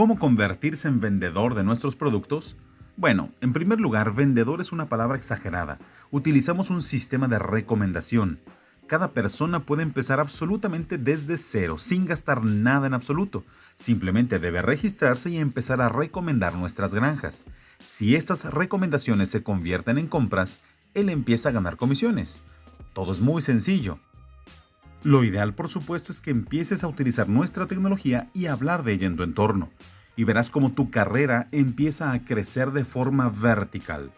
¿Cómo convertirse en vendedor de nuestros productos? Bueno, en primer lugar, vendedor es una palabra exagerada. Utilizamos un sistema de recomendación. Cada persona puede empezar absolutamente desde cero, sin gastar nada en absoluto. Simplemente debe registrarse y empezar a recomendar nuestras granjas. Si estas recomendaciones se convierten en compras, él empieza a ganar comisiones. Todo es muy sencillo. Lo ideal, por supuesto, es que empieces a utilizar nuestra tecnología y hablar de ella en tu entorno. Y verás cómo tu carrera empieza a crecer de forma vertical.